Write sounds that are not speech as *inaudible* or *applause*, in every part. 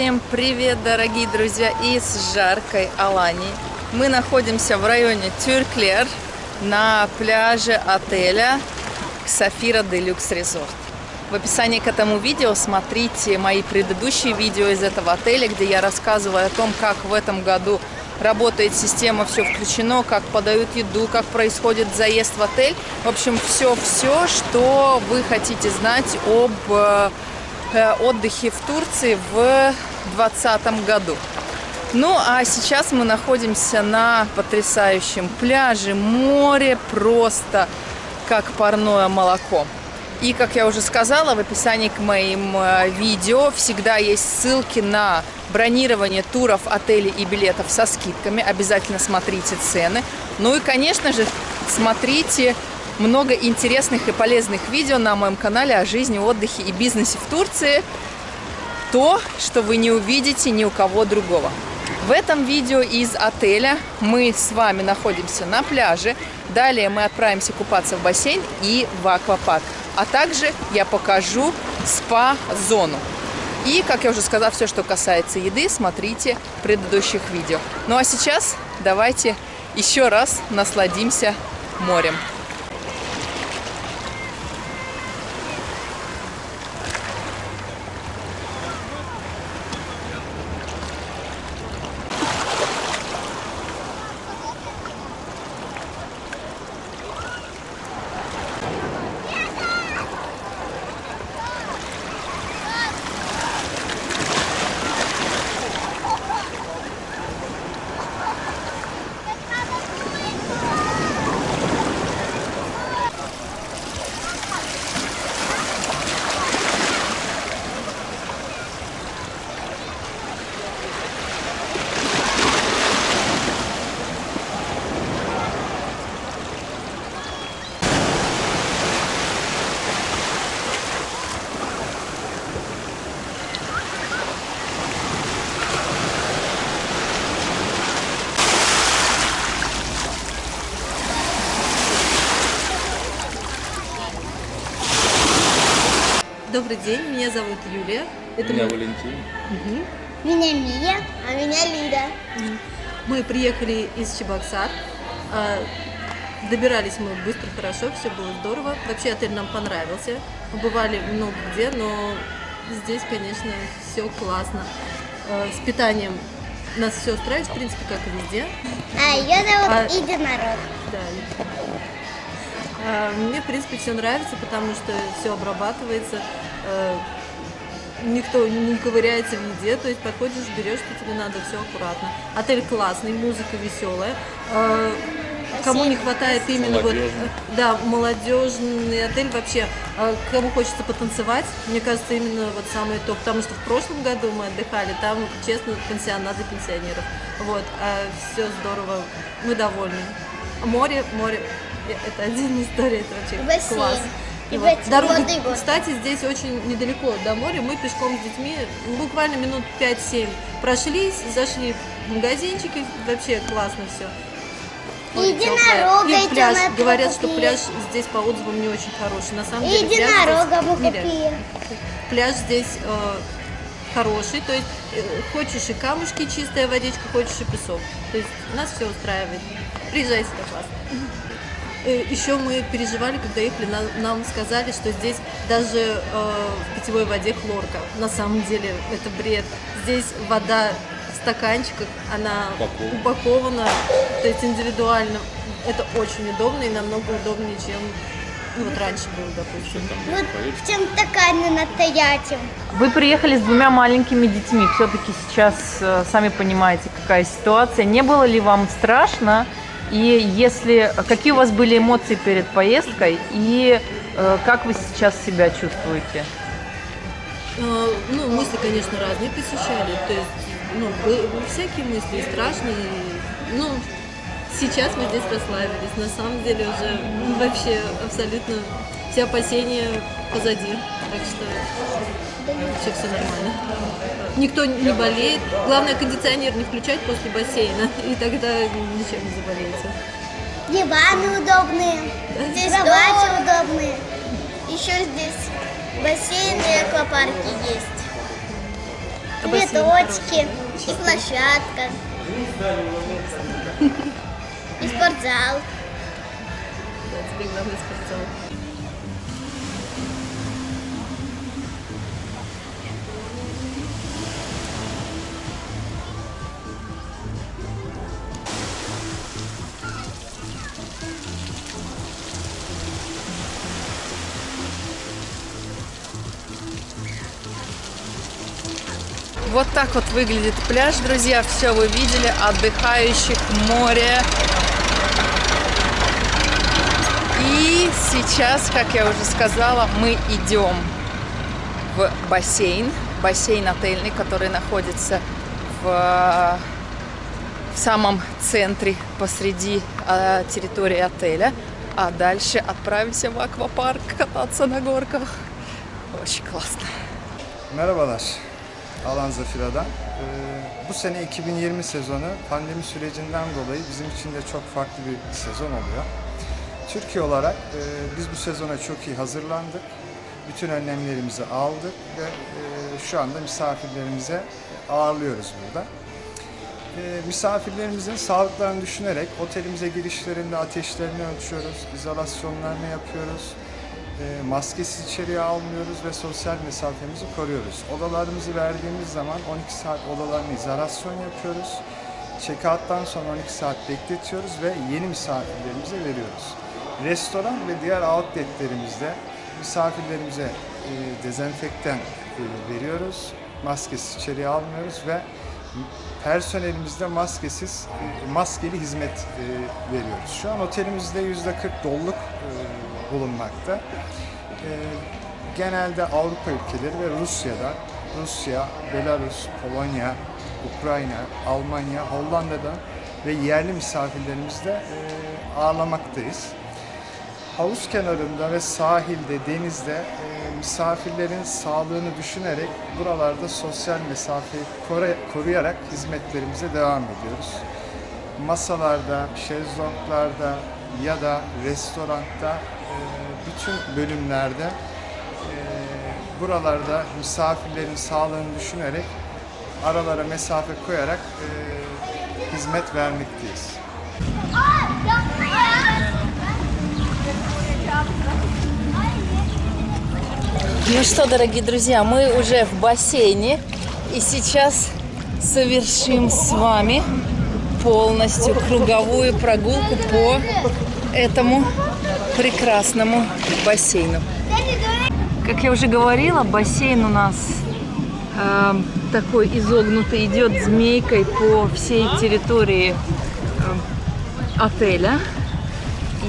Всем привет, дорогие друзья, из жаркой Алании. Мы находимся в районе Тюрклер на пляже отеля Сафира Делюкс Резорт. В описании к этому видео смотрите мои предыдущие видео из этого отеля, где я рассказываю о том, как в этом году работает система, все включено, как подают еду, как происходит заезд в отель. В общем, все-все, что вы хотите знать об э, отдыхе в Турции в 2020 году. Ну, а сейчас мы находимся на потрясающем пляже. Море просто как парное молоко. И, как я уже сказала, в описании к моим э, видео всегда есть ссылки на бронирование туров, отелей и билетов со скидками. Обязательно смотрите цены. Ну и, конечно же, смотрите много интересных и полезных видео на моем канале о жизни, отдыхе и бизнесе в Турции. То, что вы не увидите ни у кого другого. В этом видео из отеля мы с вами находимся на пляже. Далее мы отправимся купаться в бассейн и в аквапарк. А также я покажу спа-зону. И, как я уже сказала, все, что касается еды, смотрите в предыдущих видео. Ну а сейчас давайте еще раз насладимся морем. Добрый день, меня зовут Юлия. Это меня мы... Валентин. Угу. Меня Мия, а меня Лида. Мы приехали из Чебоксар. А, добирались мы быстро, хорошо, все было здорово. Вообще отель нам понравился. Мы бывали много где, но здесь, конечно, все классно. А, с питанием нас все устраивает, в принципе, как и везде. А ее зовут а... Единорог. Да, а, мне, в принципе, все нравится, потому что все обрабатывается, никто не ковыряется в еде, то есть подходишь, берешь, что тебе надо, все аккуратно. Отель классный, музыка веселая. Э, кому не хватает именно вот, э, да, молодежный отель вообще, кому хочется потанцевать, мне кажется, именно вот самое то, потому что в прошлом году мы отдыхали, там, честно, пансионат для пенсионеров, вот, а все здорово, мы довольны. Море, море, это *laughs* отдельная история, это вообще Бассейн. класс. И вот. Дорога, кстати, здесь очень недалеко до моря. Мы пешком с детьми буквально минут 5-7 прошлись, зашли в магазинчики. Вообще классно все. Единорога И пляж. Говорят, что пляж здесь по отзывам не очень хороший. На самом деле Единорога мы купили. Пляж здесь э, хороший, то есть э, хочешь и камушки, чистая водичка, хочешь и песок. То есть нас все устраивает. Приезжайте, это классно. Э, Еще мы переживали, когда ехали, нам сказали, что здесь даже э, в питьевой воде хлорка. На самом деле это бред. Здесь вода в стаканчиках, она Упакован. упакована, то есть индивидуально. Это очень удобно и намного удобнее, чем ну, вот раньше было, допустим. Вот в чем стакане настоящем. Вы приехали с двумя маленькими детьми. Все-таки сейчас, э, сами понимаете, какая ситуация. Не было ли вам страшно? И если какие у вас были эмоции перед поездкой и э, как вы сейчас себя чувствуете? Э, ну, мысли, конечно, разные посещали. То есть, ну, всякие мысли, страшные. Ну, сейчас мы здесь расслабились. На самом деле уже вообще абсолютно все опасения позади. Так что вообще все нормально. Никто не болеет. Главное, кондиционер не включать после бассейна, *laughs* и тогда ничем не заболеете. Диваны удобные, здесь кровати удобные. Еще здесь бассейн и аквапарки есть. Цветочки, и площадка, *laughs* и спортзал. Да, тебе главное спортзал. Вот так вот выглядит пляж, друзья. Все вы видели. Отдыхающих, море. И сейчас, как я уже сказала, мы идем в бассейн. Бассейн отельный, который находится в, в самом центре, посреди э, территории отеля. А дальше отправимся в аквапарк кататься на горках. Очень классно. Merhabalar. Alan Zafira'dan. Ee, bu sene 2020 sezonu pandemi sürecinden dolayı bizim için de çok farklı bir sezon oluyor. Türkiye olarak e, biz bu sezona çok iyi hazırlandık. Bütün önlemlerimizi aldık ve e, şu anda misafirlerimize ağırlıyoruz burada. E, misafirlerimizin sağlıklarını düşünerek otelimize girişlerinde ateşlerini ölçüyoruz, izolasyonlarını yapıyoruz, e, maskesiz içeriye almıyoruz ve sosyal mesafemizi koruyoruz. Odalarımızı verdiğimiz zaman 12 saat odalarını izolasyon yapıyoruz. Check-out'tan sonra 12 saat bekletiyoruz ve yeni misafirlerimize veriyoruz. Restoran ve diğer outletlerimizde misafirlerimize e, dezenfektan e, veriyoruz. Maskesiz içeriye almıyoruz ve personelimizde maskesiz, e, maskeli hizmet e, veriyoruz. Şu an otelimizde %40 doluluk e, bulunmakta. E, genelde Avrupa ülkeleri ve Rusya'da, Rusya, Belarus, Polonya, Ukrayna, Almanya, Hollanda'dan ve yerli misafirlerimizle e, ağırlamaktayız. Havuz kenarında ve sahilde, denizde e, misafirlerin sağlığını düşünerek buralarda sosyal mesafeyi koru- koruyarak hizmetlerimize devam ediyoruz. Masalarda, şezlonglarda ya da restoranda bütün bölümlerde e, buralarda misafirlerin sağlığını düşünerek aralara mesafe koyarak e, hizmet vermekteyiz. Ну что, дорогие друзья, мы уже в бассейне. И сейчас совершим с вами полностью круговую прогулку по этому прекрасному бассейну. Как я уже говорила, бассейн у нас э, такой изогнутый, идет змейкой по всей территории э, отеля.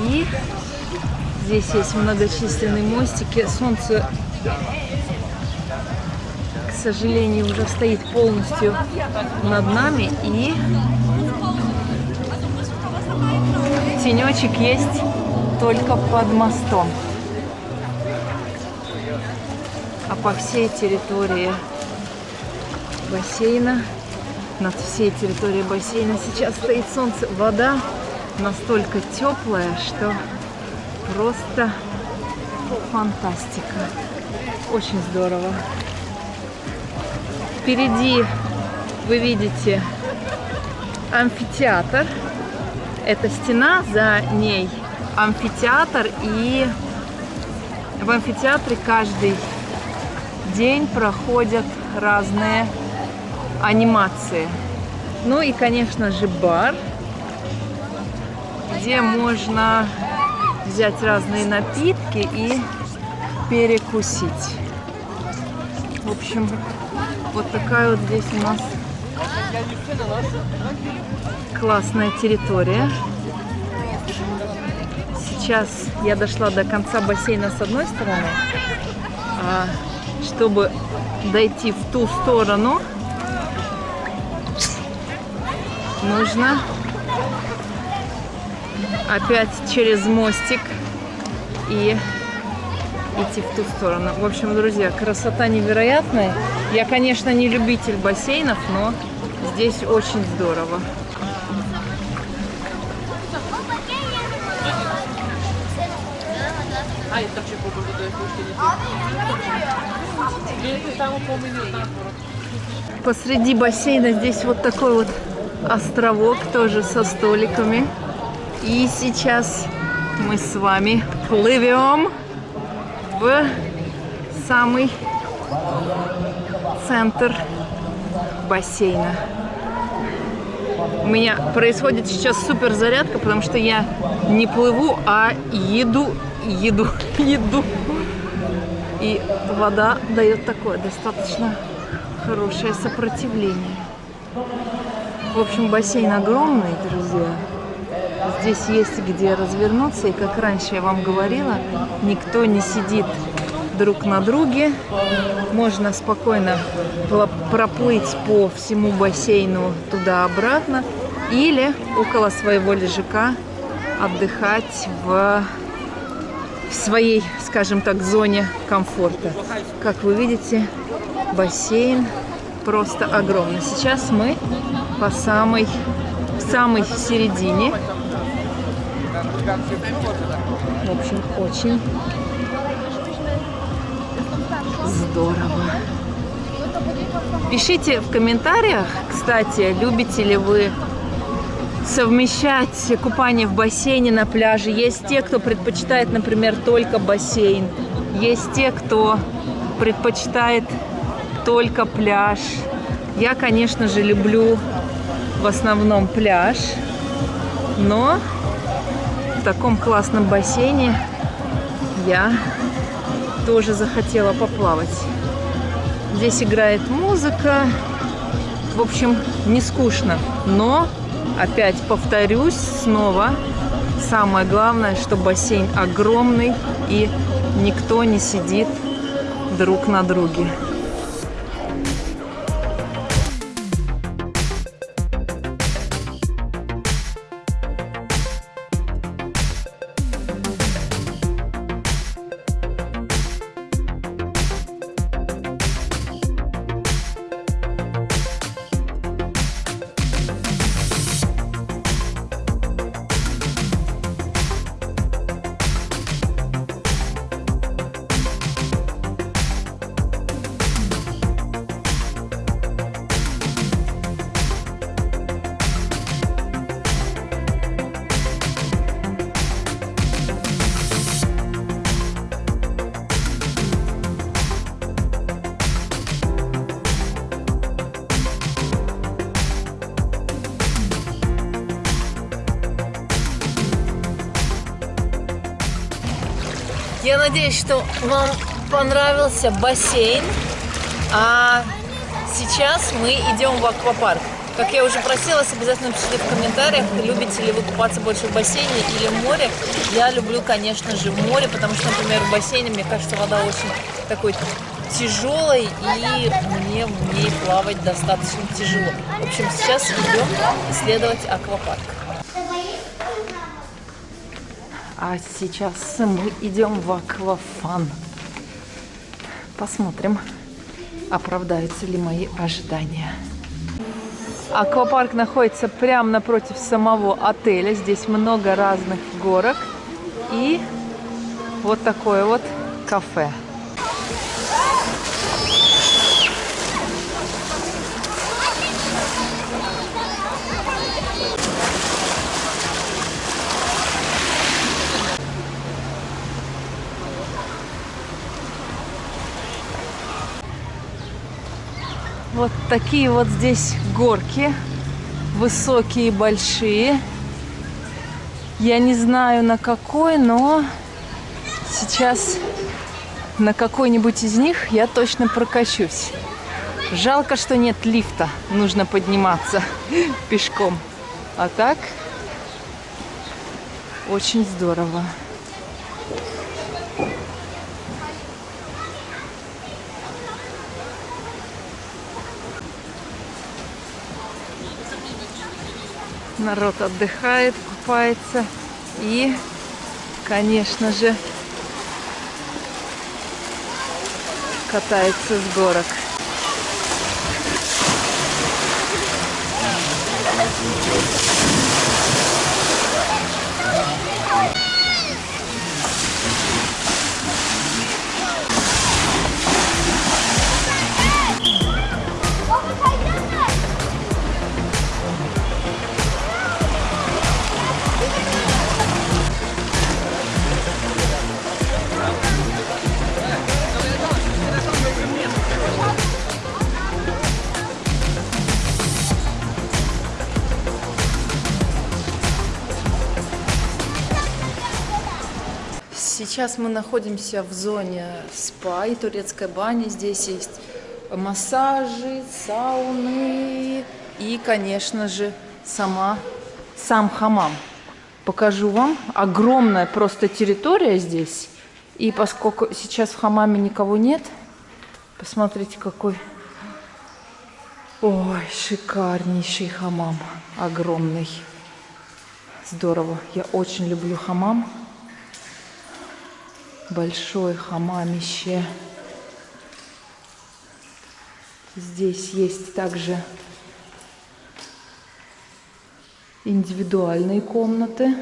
И здесь есть многочисленные мостики. Солнце, к сожалению, уже стоит полностью над нами. И тенечек есть только под мостом. А по всей территории бассейна, над всей территорией бассейна сейчас стоит солнце. Вода настолько теплая, что просто фантастика. Очень здорово. Впереди вы видите амфитеатр. Это стена, за ней амфитеатр. И в амфитеатре каждый день проходят разные анимации. Ну и, конечно же, бар, где можно взять разные напитки и перекусить. В общем, вот такая вот здесь у нас классная территория. Сейчас я дошла до конца бассейна с одной стороны, а чтобы дойти в ту сторону, нужно опять через мостик и идти в ту сторону. В общем, друзья, красота невероятная. Я, конечно, не любитель бассейнов, но здесь очень здорово. Da hoş değil. Bir tane kombini Посреди бассейна здесь вот такой вот островок тоже со столиками. И сейчас мы с вами плывем в самый центр бассейна. У меня происходит сейчас супер зарядка, потому что я не плыву, а еду, еду, *laughs* еду. И вода дает такое достаточно хорошее сопротивление. В общем, бассейн огромный, друзья. Здесь есть где развернуться, и как раньше я вам говорила, никто не сидит друг на друге. Можно спокойно проплыть по всему бассейну туда-обратно или около своего лежака отдыхать в своей, скажем так, зоне комфорта. Как вы видите, бассейн просто огромный. Сейчас мы по самой, в самой середине. В общем, очень здорово. Пишите в комментариях, кстати, любите ли вы совмещать купание в бассейне на пляже. Есть те, кто предпочитает, например, только бассейн. Есть те, кто предпочитает только пляж. Я, конечно же, люблю в основном пляж, но в таком классном бассейне я тоже захотела поплавать. Здесь играет музыка. В общем, не скучно. Но, опять повторюсь снова, самое главное, что бассейн огромный и никто не сидит друг на друге. Я надеюсь, что вам понравился бассейн. А сейчас мы идем в аквапарк. Как я уже просила, обязательно пишите в комментариях, любите ли вы купаться больше в бассейне или в море. Я люблю, конечно же, море, потому что, например, в бассейне, мне кажется, вода очень такой тяжелой, и мне в ней плавать достаточно тяжело. В общем, сейчас идем исследовать аквапарк. А сейчас мы идем в аквафан. Посмотрим, оправдаются ли мои ожидания. Аквапарк находится прямо напротив самого отеля. Здесь много разных горок. И вот такое вот кафе. Вот такие вот здесь горки. Высокие, большие. Я не знаю на какой, но сейчас на какой-нибудь из них я точно прокачусь. Жалко, что нет лифта. Нужно подниматься *laughs* пешком. А так очень здорово. Народ отдыхает, купается и, конечно же, катается с горок. Сейчас мы находимся в зоне спа и турецкой бани. Здесь есть массажи, сауны и, конечно же, сама, сам хамам. Покажу вам. Огромная просто территория здесь. И поскольку сейчас в хамаме никого нет, посмотрите, какой... Ой, шикарнейший хамам. Огромный. Здорово. Я очень люблю хамам. Большое хамамище. Здесь есть также индивидуальные комнаты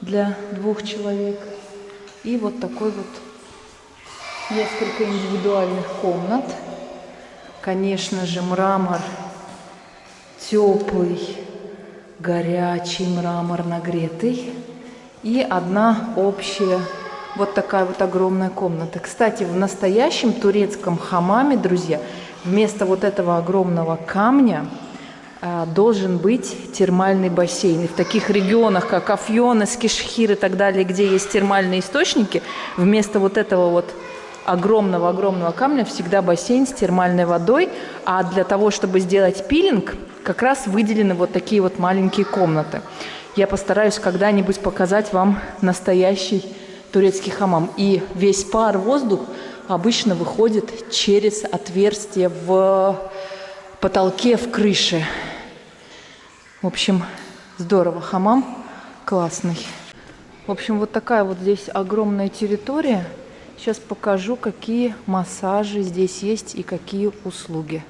для двух человек. И вот такой вот несколько индивидуальных комнат. Конечно же, мрамор теплый, горячий мрамор нагретый. И одна общая вот такая вот огромная комната. Кстати, в настоящем турецком хамаме, друзья, вместо вот этого огромного камня а, должен быть термальный бассейн. И в таких регионах, как Афьон, Эскишхир и так далее, где есть термальные источники, вместо вот этого вот огромного-огромного камня всегда бассейн с термальной водой, а для того, чтобы сделать пилинг, как раз выделены вот такие вот маленькие комнаты. Я постараюсь когда-нибудь показать вам настоящий турецкий хамам. И весь пар, воздух обычно выходит через отверстие в потолке, в крыше. В общем, здорово. Хамам классный. В общем, вот такая вот здесь огромная территория. Сейчас покажу, какие массажи здесь есть и какие услуги.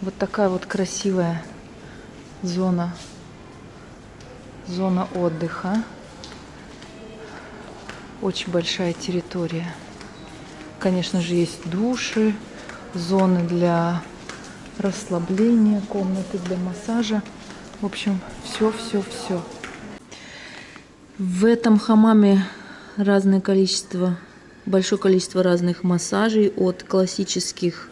Вот такая вот красивая зона, зона отдыха. Очень большая территория. Конечно же, есть души, зоны для расслабления, комнаты для массажа. В общем, все, все, все. В этом хамаме разное количество, большое количество разных массажей, от классических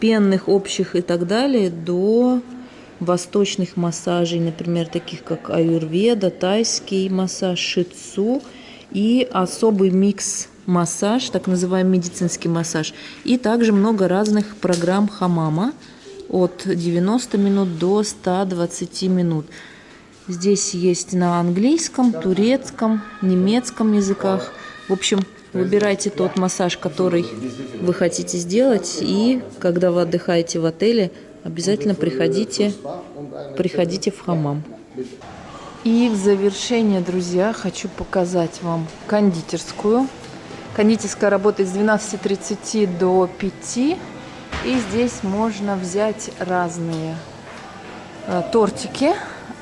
пенных, общих и так далее, до восточных массажей, например, таких как аюрведа, тайский массаж, шицу – и особый микс массаж, так называемый медицинский массаж. И также много разных программ хамама от 90 минут до 120 минут. Здесь есть на английском, турецком, немецком языках. В общем, выбирайте тот массаж, который вы хотите сделать. И когда вы отдыхаете в отеле, обязательно приходите, приходите в хамам. И в завершение, друзья, хочу показать вам кондитерскую. Кондитерская работает с 12.30 до 5. И здесь можно взять разные э, тортики.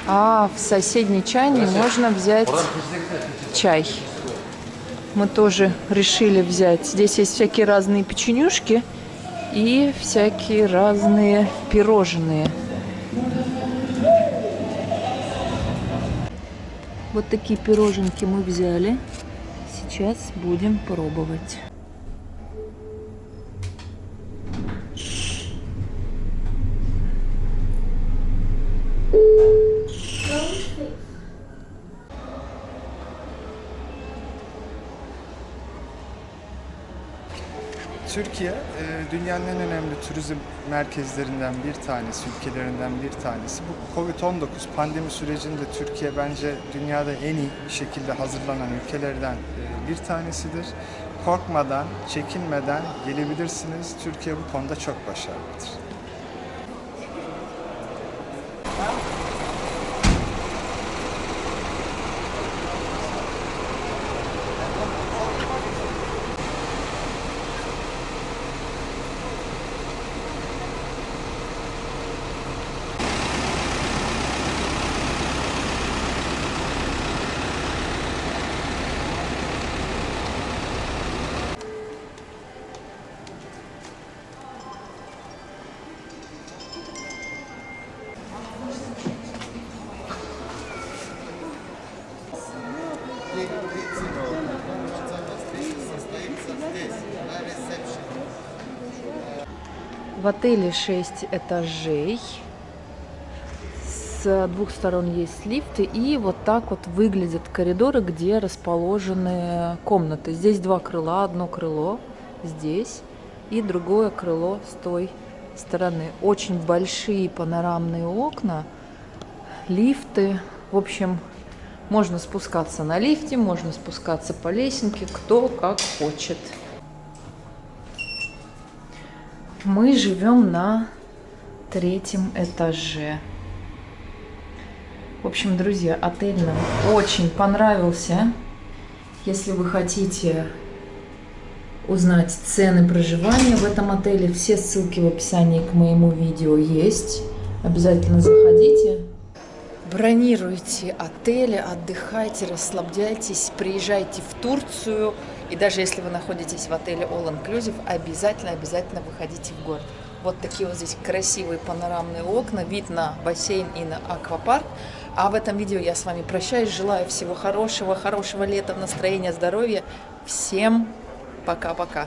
А в соседней чайне можно взять чай. Мы тоже решили взять. Здесь есть всякие разные печенюшки и всякие разные пирожные. Вот такие пироженки мы взяли. Сейчас будем пробовать. Türkiye e, dünyanın en önemli turizm merkezlerinden bir tanesi, ülkelerinden bir tanesi. Bu Covid-19 pandemi sürecinde Türkiye bence dünyada en iyi şekilde hazırlanan ülkelerden e, bir tanesidir. Korkmadan, çekinmeden gelebilirsiniz. Türkiye bu konuda çok başarılıdır. В отеле 6 этажей С двух сторон есть лифты, и вот так вот выглядят коридоры, где расположены комнаты. Здесь два крыла, одно крыло здесь и другое крыло с той стороны. Очень большие панорамные окна, лифты. В общем, можно спускаться на лифте, можно спускаться по лесенке, кто как хочет. Мы живем на третьем этаже. В общем, друзья, отель нам очень понравился. Если вы хотите узнать цены проживания в этом отеле, все ссылки в описании к моему видео есть. Обязательно заходите. Бронируйте отели, отдыхайте, расслабляйтесь, приезжайте в Турцию. И даже если вы находитесь в отеле All Inclusive, обязательно, обязательно выходите в город. Вот такие вот здесь красивые панорамные окна, вид на бассейн и на аквапарк. А в этом видео я с вами прощаюсь, желаю всего хорошего, хорошего лета, настроения, здоровья. Всем пока-пока.